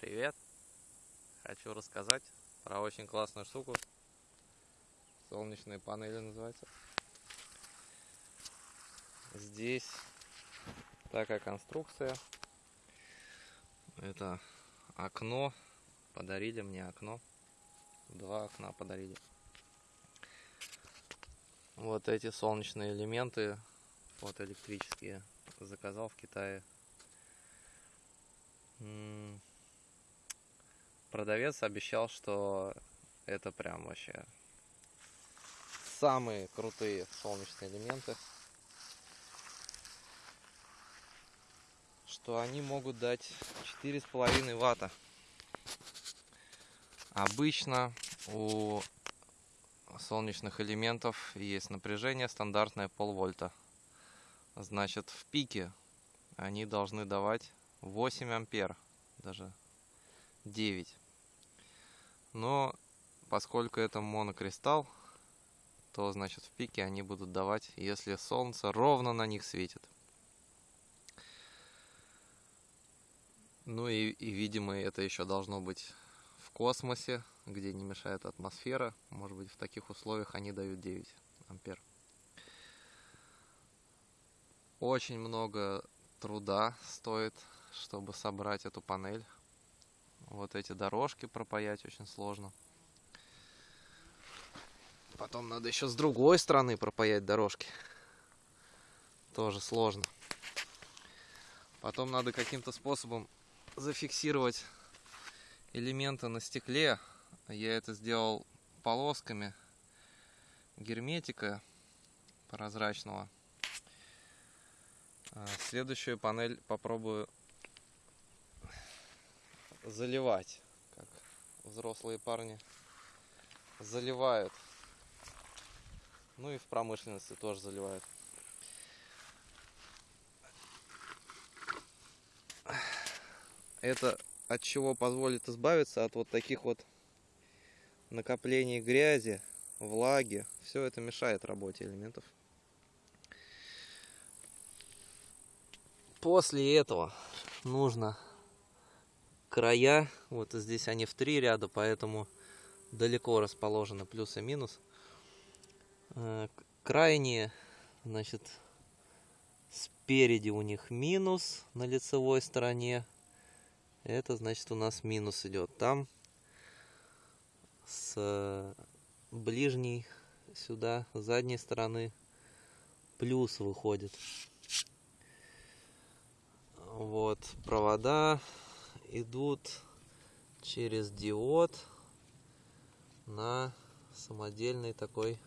Привет! Хочу рассказать про очень классную штуку. Солнечные панели называется. Здесь такая конструкция. Это окно. Подарили мне окно. Два окна подарили. Вот эти солнечные элементы, вот электрические, заказал в Китае продавец обещал, что это прям вообще самые крутые солнечные элементы. Что они могут дать 4,5 ватта. Обычно у солнечных элементов есть напряжение стандартное полвольта. Значит в пике они должны давать 8 ампер, даже 9. Но поскольку это монокристалл, то значит в пике они будут давать, если солнце ровно на них светит. Ну и, и видимо это еще должно быть в космосе, где не мешает атмосфера. Может быть в таких условиях они дают 9 ампер. Очень много труда стоит чтобы собрать эту панель. Вот эти дорожки пропаять очень сложно. Потом надо еще с другой стороны пропаять дорожки. Тоже сложно. Потом надо каким-то способом зафиксировать элементы на стекле. Я это сделал полосками герметика прозрачного. А следующую панель попробую заливать, как взрослые парни заливают. Ну и в промышленности тоже заливают. Это от чего позволит избавиться от вот таких вот накоплений грязи, влаги. Все это мешает работе элементов. После этого нужно края, вот здесь они в три ряда, поэтому далеко расположены плюс и минус. Э, крайние, значит, спереди у них минус на лицевой стороне. Это значит у нас минус идет. Там с ближней сюда, с задней стороны плюс выходит. Вот провода идут через диод на самодельный такой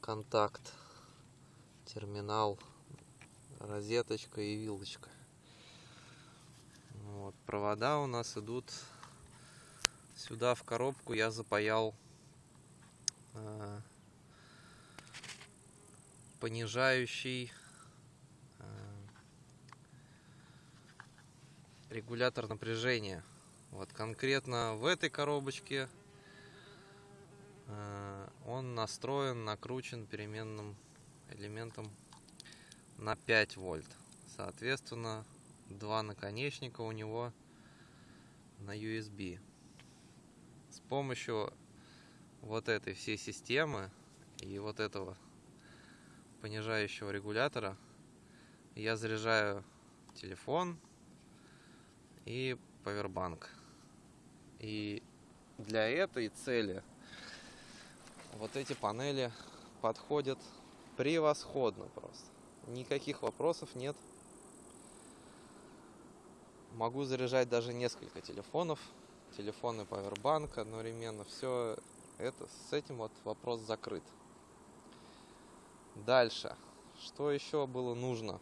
контакт. Терминал розеточка и вилочка. Вот, провода у нас идут сюда в коробку. Я запаял э, понижающий регулятор напряжения. Вот конкретно в этой коробочке э, он настроен, накручен переменным элементом на 5 вольт. Соответственно, два наконечника у него на USB. С помощью вот этой всей системы и вот этого понижающего регулятора я заряжаю телефон и повербанк. И для этой цели вот эти панели подходят превосходно просто. Никаких вопросов нет. Могу заряжать даже несколько телефонов. Телефоны повербанк одновременно. Все это с этим вот вопрос закрыт. Дальше. Что еще было нужно?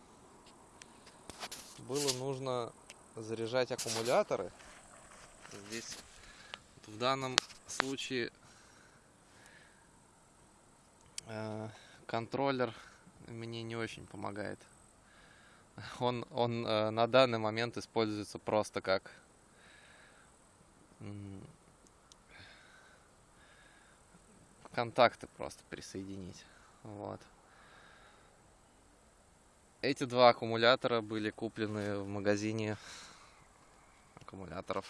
Было нужно заряжать аккумуляторы. Здесь в данном случае э, контроллер мне не очень помогает. Он, он э, на данный момент используется просто как контакты просто присоединить. Вот. Эти два аккумулятора были куплены в магазине аккумуляторов.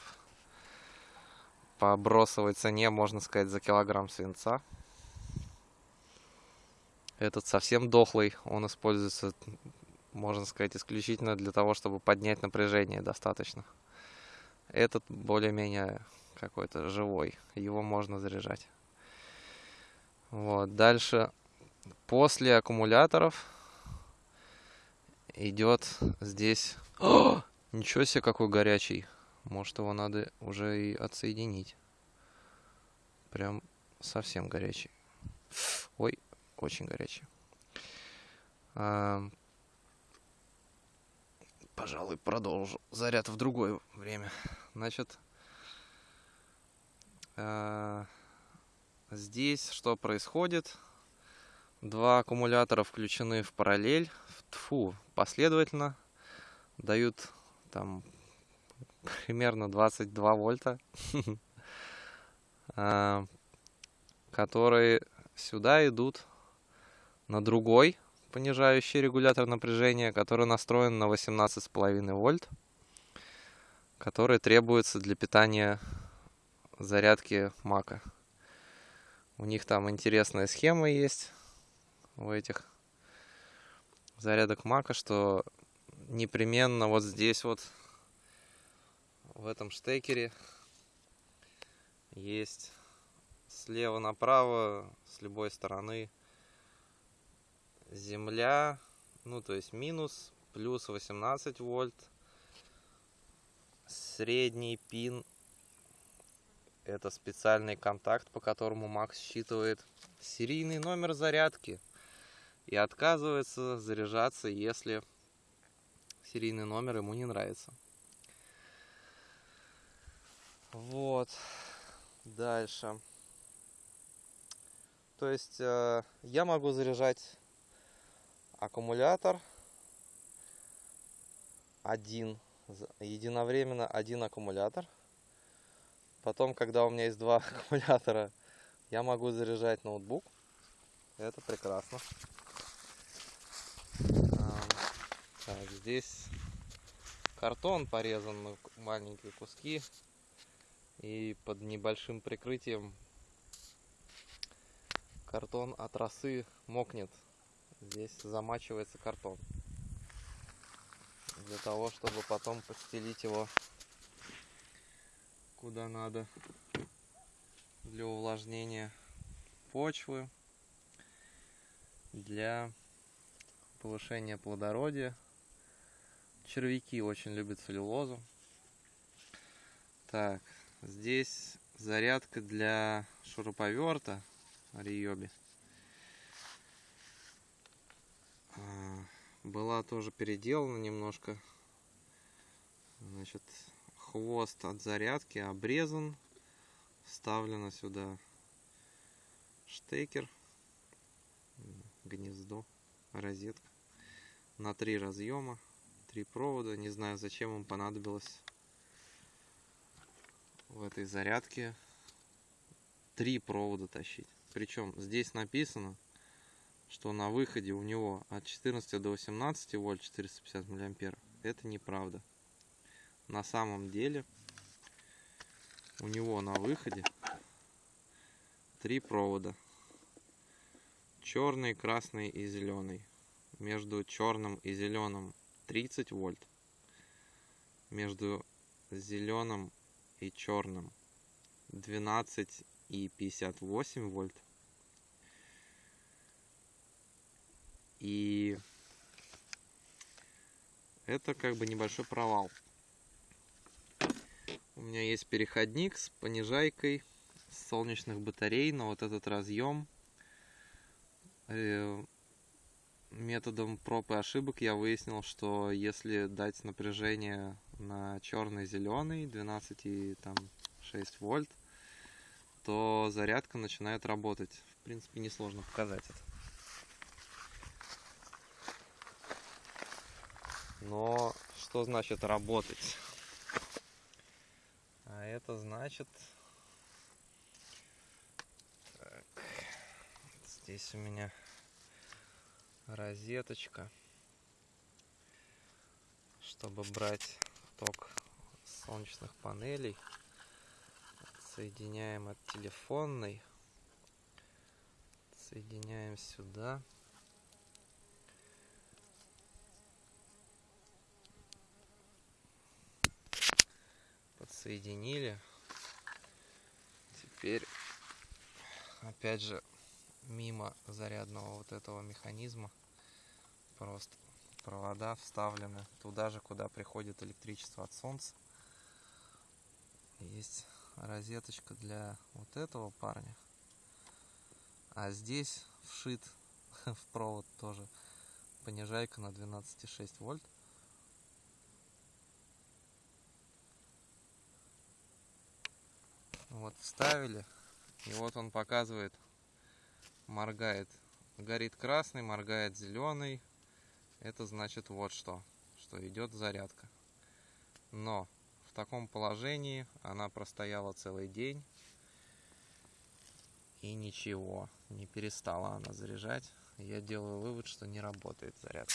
По бросовой цене, можно сказать, за килограмм свинца. Этот совсем дохлый, он используется, можно сказать, исключительно для того, чтобы поднять напряжение достаточно. Этот более-менее какой-то живой, его можно заряжать. Вот, дальше, после аккумуляторов идет здесь... О! Ничего себе, какой горячий. Может, его надо уже и отсоединить. Прям совсем горячий. Ой, очень горячий. А, пожалуй, продолжу заряд в другое время. Значит, а, здесь что происходит? Два аккумулятора включены в параллель, тфу, последовательно дают там примерно 22 вольта, а, которые сюда идут на другой понижающий регулятор напряжения, который настроен на 18,5 вольт, который требуется для питания зарядки мака. У них там интересная схема есть у этих зарядок мака, что непременно вот здесь вот в этом штекере есть слева направо с любой стороны земля. Ну то есть минус плюс 18 вольт. Средний пин это специальный контакт по которому макс считывает серийный номер зарядки и отказывается заряжаться если серийный номер ему не нравится. Вот. Дальше. То есть э, я могу заряжать аккумулятор один единовременно один аккумулятор. Потом когда у меня есть два аккумулятора я могу заряжать ноутбук. Это прекрасно так, здесь картон порезан на маленькие куски. И под небольшим прикрытием картон от росы мокнет. Здесь замачивается картон. Для того чтобы потом постелить его куда надо для увлажнения почвы для повышения плодородия червяки очень любят целлюлозу. Так здесь зарядка для шуруповерта риоби. А, была тоже переделана немножко. Значит хвост от зарядки обрезан. Вставлено сюда штекер гнездо розетка. На три разъема три провода не знаю зачем им понадобилось в этой зарядке три провода тащить. Причем здесь написано что на выходе у него от 14 до 18 вольт 450 миллиампер. Это неправда. На самом деле у него на выходе три провода. Черный красный и зеленый между черным и зеленым 30 вольт между зеленым и черным 12 и 58 вольт. И это как бы небольшой провал. У меня есть переходник с понижайкой солнечных батарей на вот этот разъем э, методом проб и ошибок я выяснил, что если дать напряжение на черный зеленый 12 и там 6 вольт, то зарядка начинает работать. В принципе, несложно показать это. Но что значит работать? А это значит... Так, здесь у меня розеточка, чтобы брать ток солнечных панелей. Соединяем от телефонной. Соединяем сюда. Подсоединили. Теперь, опять же, мимо зарядного вот этого механизма просто провода вставлены туда же, куда приходит электричество от солнца. Есть розеточка для вот этого парня. А здесь вшит в провод тоже понижайка на 12,6 вольт. Вот вставили. И вот он показывает, моргает. Горит красный, моргает зеленый. Это значит вот что, что идет зарядка. Но в таком положении она простояла целый день. И ничего, не перестала она заряжать. Я делаю вывод, что не работает зарядка.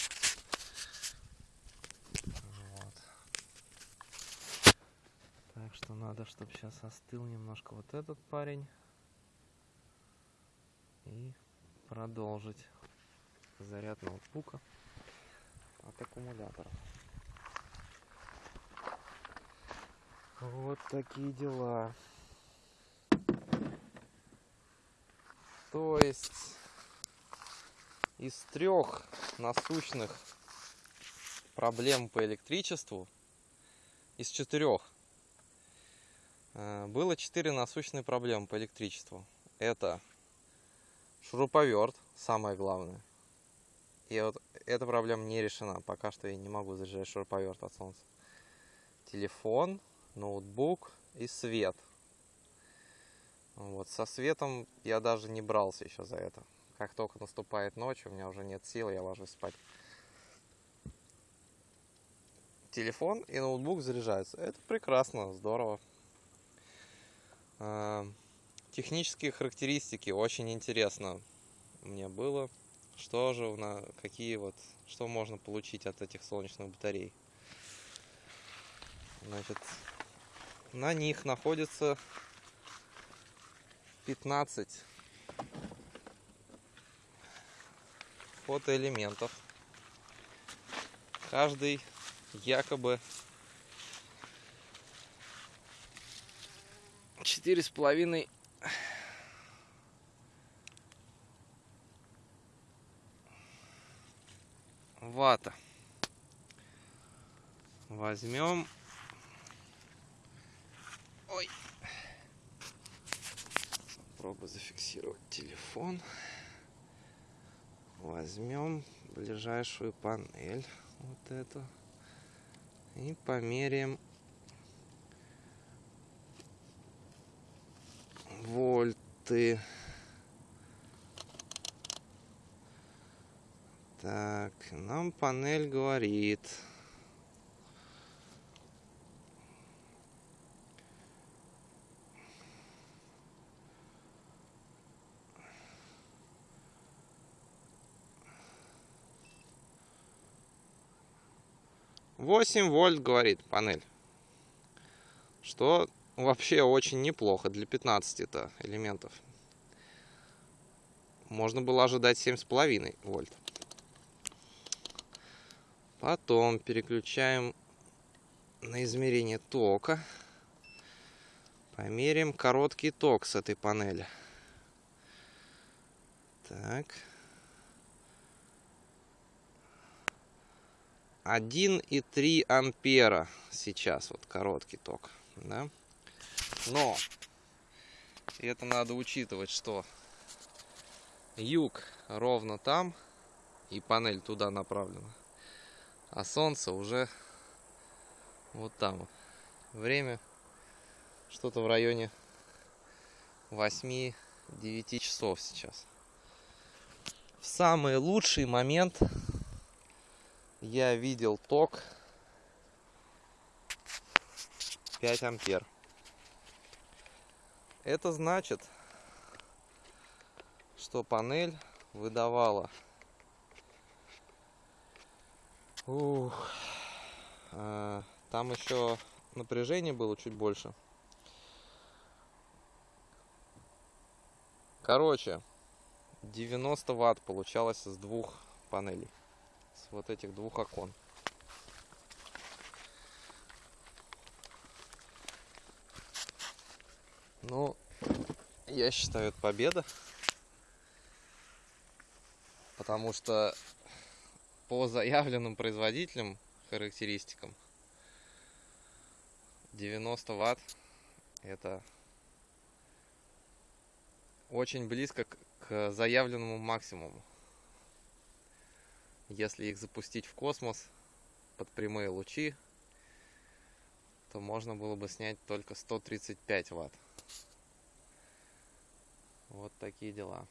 Так что надо, чтобы сейчас остыл немножко вот этот парень. И продолжить заряд ноутбука от аккумулятора. Вот такие дела. То есть из трех насущных проблем по электричеству, из четырех Э, было четыре насущные проблемы по электричеству. Это шуруповерт, самое главное. И вот эта проблема не решена. Пока что я не могу заряжать шуруповерт от солнца. Телефон, ноутбук и свет. Вот, со светом я даже не брался еще за это. Как только наступает ночь, у меня уже нет сил, я ложусь спать. Телефон и ноутбук заряжаются. Это прекрасно, здорово. Технические характеристики очень интересно мне было. Что же, на какие вот, что можно получить от этих солнечных батарей? Значит, на них находится 15 фотоэлементов. Каждый якобы четыре с половиной возьмем ой попробую зафиксировать телефон возьмем ближайшую панель вот эту и померяем вольты. Так, нам панель говорит. Восемь вольт говорит панель. Что вообще очень неплохо для 15-то элементов. Можно было ожидать 7,5 вольт. Потом переключаем на измерение тока. Померим короткий ток с этой панели. Так. 1,3 ампера сейчас вот короткий ток. Да? Но, это надо учитывать, что юг ровно там, и панель туда направлена, а солнце уже вот там. Время что-то в районе 8-9 часов сейчас. В самый лучший момент я видел ток 5 ампер. Это значит, что панель выдавала Ух, а, там еще напряжение было чуть больше. Короче, 90 ватт получалось с двух панелей. С вот этих двух окон. Ну, я считаю, это победа. Потому что по заявленным производителям характеристикам 90 ватт это очень близко к, заявленному максимуму. Если их запустить в космос под прямые лучи, то можно было бы снять только 135 ватт. Вот такие дела.